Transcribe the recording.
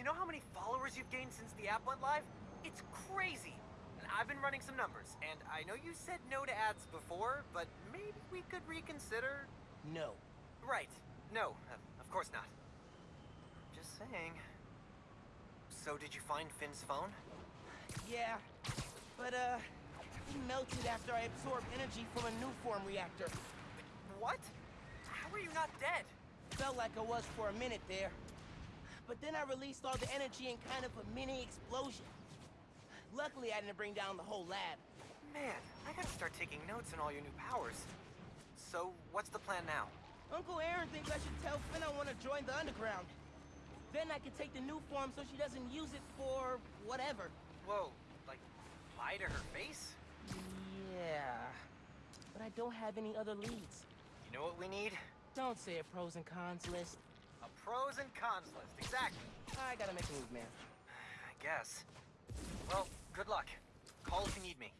you know how many followers you've gained since the app went live? It's crazy! And I've been running some numbers, and I know you said no to ads before, but maybe we could reconsider? No. Right. No, of course not. Just saying. So did you find Phin's phone? Yeah, but uh, he melted after I absorbed energy from a new form reactor. What? How are you not dead? Felt like I was for a minute there. But then I released all the energy in kind of a mini explosion. Luckily, I didn't bring down the whole lab. Man, I gotta start taking notes on all your new powers. So, what's the plan now? Uncle Aaron thinks I should tell Phin I want to join the underground. Then I can take the new form so she doesn't use it for whatever. Whoa, like, lie to her face? Yeah. But I don't have any other leads. You know what we need? Don't say a pros and cons list. A pros and cons list, exactly. I gotta make a move, man. I guess. Well, good luck. Call if you need me.